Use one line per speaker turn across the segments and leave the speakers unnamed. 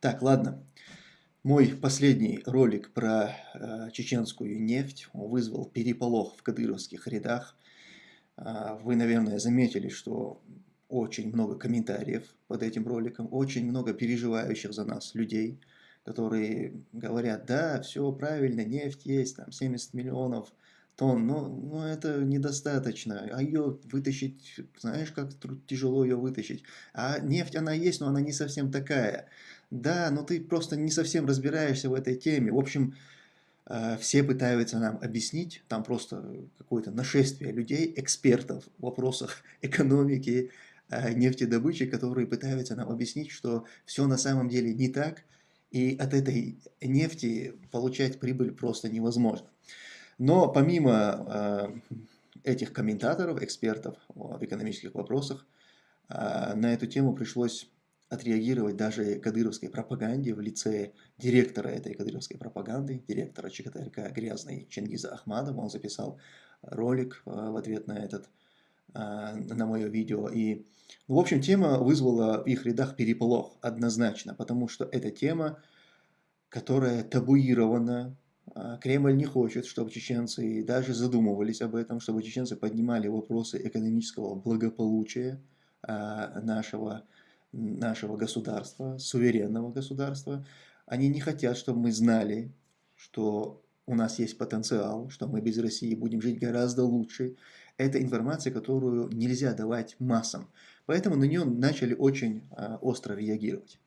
Так, ладно. Мой последний ролик про э, чеченскую нефть вызвал переполох в кадыровских рядах. Э, вы, наверное, заметили, что очень много комментариев под этим роликом, очень много переживающих за нас людей, которые говорят, да, все правильно, нефть есть, там 70 миллионов тонн, но, но это недостаточно, а ее вытащить, знаешь, как тяжело ее вытащить, а нефть она есть, но она не совсем такая, да, но ты просто не совсем разбираешься в этой теме, в общем, э, все пытаются нам объяснить, там просто какое-то нашествие людей, экспертов в вопросах экономики, э, нефтедобычи, которые пытаются нам объяснить, что все на самом деле не так, и от этой нефти получать прибыль просто невозможно. Но помимо э, этих комментаторов, экспертов в экономических вопросах, на эту тему пришлось отреагировать даже кадыровской пропаганде в лице директора этой кадыровской пропаганды, директора ЧКТРК Грязный Чингиза Ахмадова. Он записал ролик э, в ответ на этот, на мое видео. И, ну, в общем, тема вызвала в их рядах переполох однозначно, потому что эта тема, которая табуирована Кремль не хочет, чтобы чеченцы даже задумывались об этом, чтобы чеченцы поднимали вопросы экономического благополучия нашего, нашего государства, суверенного государства. Они не хотят, чтобы мы знали, что у нас есть потенциал, что мы без России будем жить гораздо лучше. Это информация, которую нельзя давать массам. Поэтому на нее начали очень а, остро реагировать.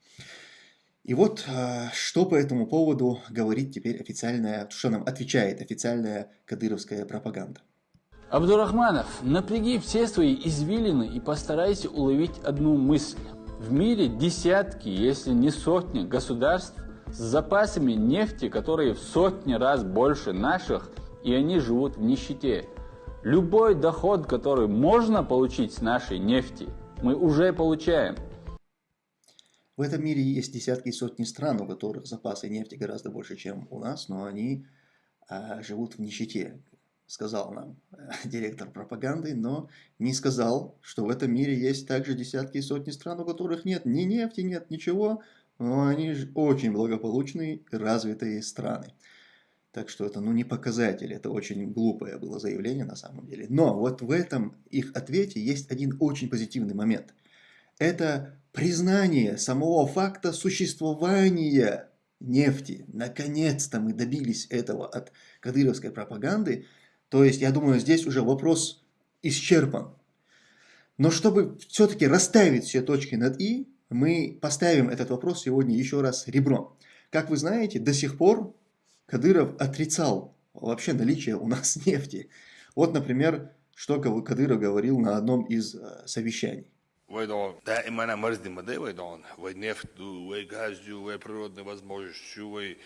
И вот а, что по этому поводу говорит теперь официальная, что нам отвечает официальная кадыровская пропаганда.
Абдурахманов, напряги все свои извилины и постарайся уловить одну мысль. В мире десятки, если не сотни государств с запасами нефти, которые в сотни раз больше наших, и они живут в нищете. Любой доход, который можно получить с нашей нефти, мы уже получаем –
в этом мире есть десятки и сотни стран, у которых запасы нефти гораздо больше, чем у нас, но они а, живут в нищете, сказал нам а, директор пропаганды, но не сказал, что в этом мире есть также десятки и сотни стран, у которых нет ни нефти, нет ничего, но они очень благополучные и развитые страны. Так что это ну, не показатель, это очень глупое было заявление на самом деле. Но вот в этом их ответе есть один очень позитивный момент. Это признание самого факта существования нефти. Наконец-то мы добились этого от кадыровской пропаганды. То есть, я думаю, здесь уже вопрос исчерпан. Но чтобы все-таки расставить все точки над «и», мы поставим этот вопрос сегодня еще раз ребром. Как вы знаете, до сих пор Кадыров отрицал вообще наличие у нас нефти. Вот, например, что Кадыров говорил на одном из э, совещаний.
Войдон. دائما انا مرزدي مدى ويدون وي نفط وي غاز وي природные возможности وي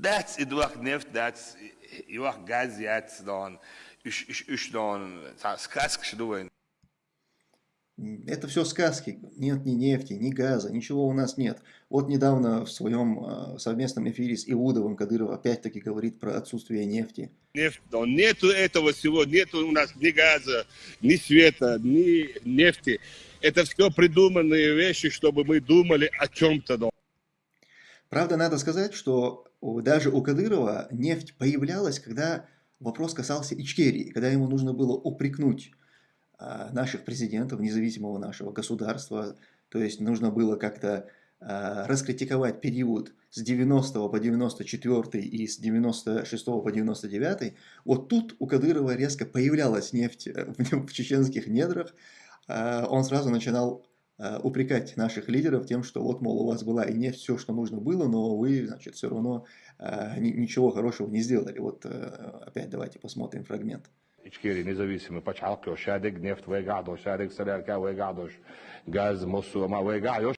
dat Eduard Neft, dat Eduard Gazi, dat dan is dan сказки, что думаю.
Это все сказки. Нет ни нефти, ни газа, ничего у нас нет. Вот недавно в своем а, совместном эфире с Иудовым Кадыров опять-таки говорит про отсутствие нефти.
Нефть, да, нету этого всего, нету у нас ни газа, ни света, ни нефти. Это все придуманные вещи, чтобы мы думали о чем-то.
Правда, надо сказать, что даже у Кадырова нефть появлялась, когда вопрос касался Ичкерии, когда ему нужно было упрекнуть а, наших президентов, независимого нашего государства. То есть нужно было как-то а, раскритиковать период с 90 по 94 и с 96 по 99. Вот тут у Кадырова резко появлялась нефть э, в чеченских недрах. А, он сразу начинал упрекать наших лидеров тем, что вот, мол, у вас была и нефть, все, что нужно было, но вы, значит, все равно ничего хорошего не сделали. Вот э, опять давайте посмотрим фрагмент.
İçkeri независимый почалки, шадик, нефть, вегадо, шадик, солярка, вегадош, газ, мосума, вегайош.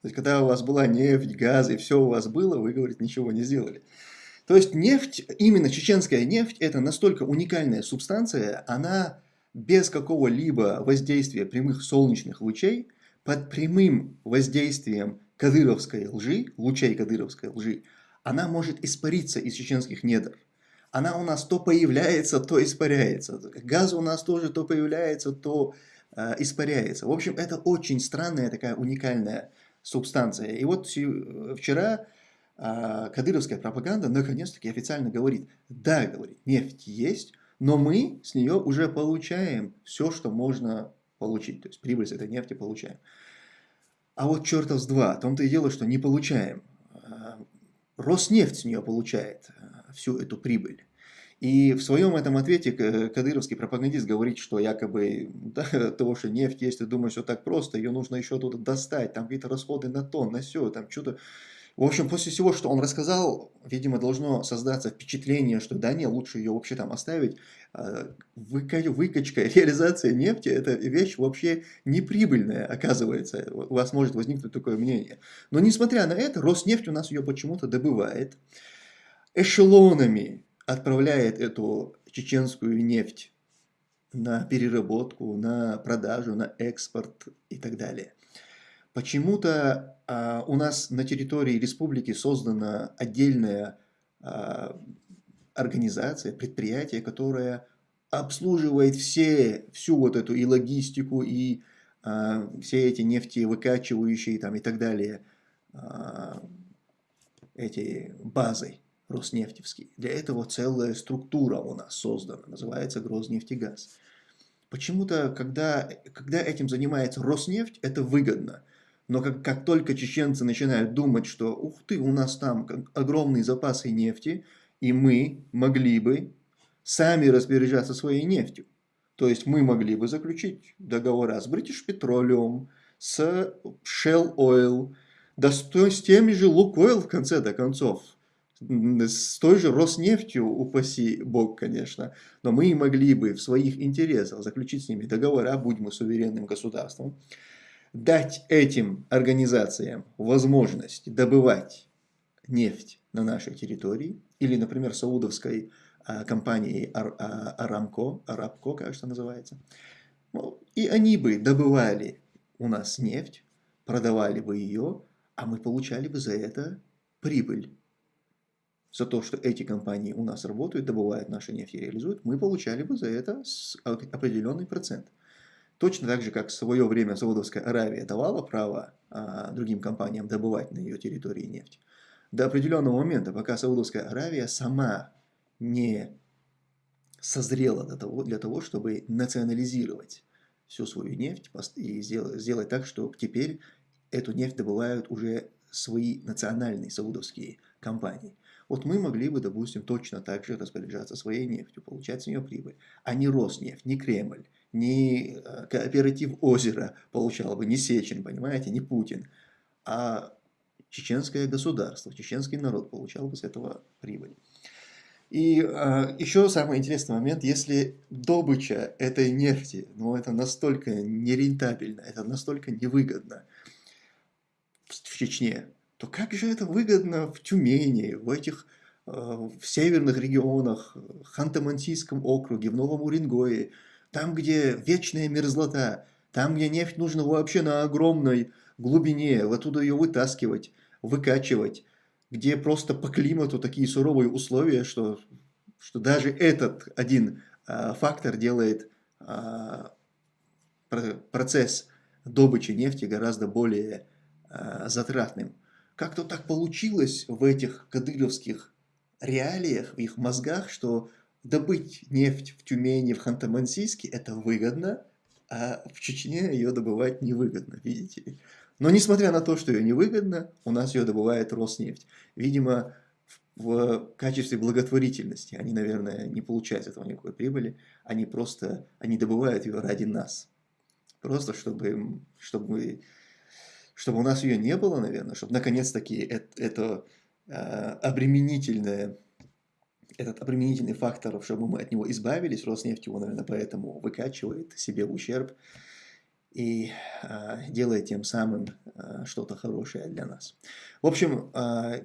То есть, когда у вас была нефть, газ и все у вас было, вы, говорит, ничего не сделали. То есть, нефть, именно чеченская нефть, это настолько уникальная субстанция, она без какого-либо воздействия прямых солнечных лучей, под прямым воздействием кадыровской лжи, лучей кадыровской лжи, она может испариться из чеченских недр она у нас то появляется, то испаряется. Газ у нас тоже то появляется, то э, испаряется. В общем, это очень странная такая уникальная субстанция. И вот вчера а, кадыровская пропаганда наконец-таки официально говорит, да, говорит, нефть есть, но мы с нее уже получаем все, что можно получить. То есть прибыль с этой нефти получаем. А вот чертов с два, в том-то и дело, что не получаем. А, Роснефть с нее получает а, всю эту прибыль. И в своем этом ответе кадыровский пропагандист говорит, что якобы да, того, что нефть есть, ты думаешь, что так просто, ее нужно еще оттуда достать, там какие-то расходы на то, на все, там что-то. В общем, после всего, что он рассказал, видимо, должно создаться впечатление, что да не, лучше ее вообще там оставить. А, выкачка, реализация нефти – это вещь вообще неприбыльная, оказывается. У вас может возникнуть такое мнение. Но несмотря на это, Роснефть у нас ее почему-то добывает. Эшелонами отправляет эту чеченскую нефть на переработку, на продажу, на экспорт и так далее. Почему-то а, у нас на территории республики создана отдельная а, организация, предприятие, которое обслуживает все, всю вот эту и логистику, и а, все эти нефтевыкачивающие там и так далее, а, эти базы роснефтевские. Для этого целая структура у нас создана, называется Грознефтегаз. Почему-то, когда, когда этим занимается Роснефть, это выгодно. Но как, как только чеченцы начинают думать, что ух ты, у нас там огромные запасы нефти, и мы могли бы сами распоряжаться своей нефтью. То есть мы могли бы заключить договора с British Petroleum, с Shell Oil, да с, с теми же Лукойл в конце-то концов с той же Роснефтью, упаси бог, конечно, но мы могли бы в своих интересах заключить с ними договора, будь мы суверенным государством, дать этим организациям возможность добывать нефть на нашей территории, или, например, саудовской а, компании Ар, а, Арамко, Арабко, кажется, называется, ну, и они бы добывали у нас нефть, продавали бы ее, а мы получали бы за это прибыль за то, что эти компании у нас работают, добывают наши нефть и реализуют, мы получали бы за это определенный процент. Точно так же, как в свое время Саудовская Аравия давала право а, другим компаниям добывать на ее территории нефть. До определенного момента, пока Саудовская Аравия сама не созрела для того, для того чтобы национализировать всю свою нефть и сделать, сделать так, что теперь эту нефть добывают уже свои национальные саудовские компании. Вот мы могли бы, допустим, точно так же распоряжаться своей нефтью, получать с нее прибыль, а не Роснефть, не Кремль, не э, кооператив озера получал бы, не Сечин, понимаете, не Путин, а чеченское государство, чеченский народ получал бы с этого прибыль. И э, еще самый интересный момент, если добыча этой нефти, ну это настолько нерентабельно, это настолько невыгодно в Чечне, то как же это выгодно в Тюмени, в этих э, в северных регионах, в Ханты-Мансийском округе, в Новом Уренгое, там, где вечная мерзлота, там, где нефть нужно вообще на огромной глубине, оттуда ее вытаскивать, выкачивать, где просто по климату такие суровые условия, что, что даже этот один а, фактор делает а, процесс добычи нефти гораздо более а, затратным. Как-то так получилось в этих кадыровских реалиях, в их мозгах, что добыть нефть в Тюмени, в Ханты-Мансийске – это выгодно, а в Чечне ее добывать невыгодно, видите Но несмотря на то, что ее невыгодно, у нас ее добывает Роснефть. Видимо, в качестве благотворительности. Они, наверное, не получают этого никакой прибыли. Они просто, они добывают ее ради нас. Просто чтобы, чтобы чтобы у нас ее не было, наверное, чтобы наконец-таки это, это э, обременительное, этот обременительный фактор, чтобы мы от него избавились, Роснефть его, наверное, поэтому выкачивает себе ущерб и э, делает тем самым э, что-то хорошее для нас. В общем, э,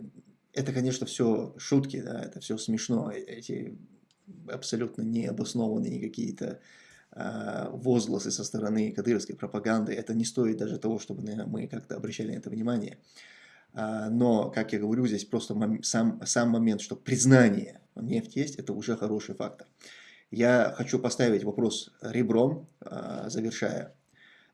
это, конечно, все шутки, да, это все смешно, эти абсолютно необоснованные какие-то Э, возгласы со стороны кадыровской пропаганды, это не стоит даже того, чтобы мы как-то обращали на это внимание. А, но, как я говорю, здесь просто сам, сам момент, что признание нефть есть, это уже хороший фактор. Я хочу поставить вопрос ребром, а, завершая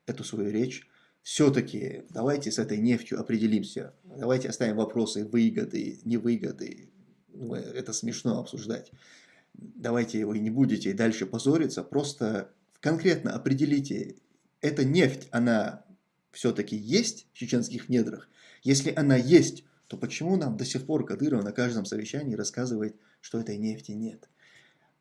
эту свою речь. все-таки давайте с этой нефтью определимся. Давайте оставим вопросы выгоды, невыгоды. Ну, это смешно обсуждать. Давайте вы не будете дальше позориться, просто конкретно определите, эта нефть, она все-таки есть в чеченских недрах? Если она есть, то почему нам до сих пор Кадыров на каждом совещании рассказывает, что этой нефти нет?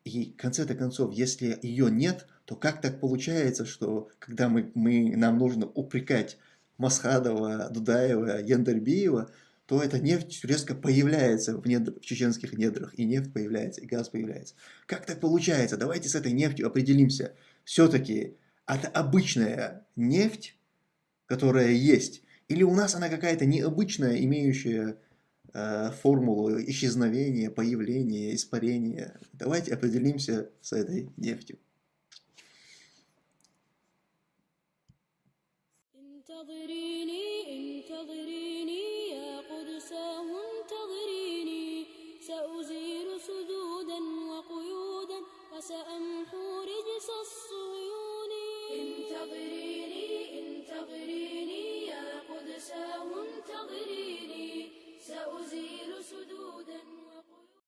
И в конце-то концов, если ее нет, то как так получается, что когда мы, мы, нам нужно упрекать Масхадова, Дудаева, Яндарбиева, то эта нефть резко появляется в, недр, в чеченских недрах, и нефть появляется, и газ появляется. Как так получается? Давайте с этой нефтью определимся. Все-таки это обычная нефть, которая есть, или у нас она какая-то необычная, имеющая э, формулу исчезновения, появления, испарения. Давайте определимся с этой нефтью. انتظري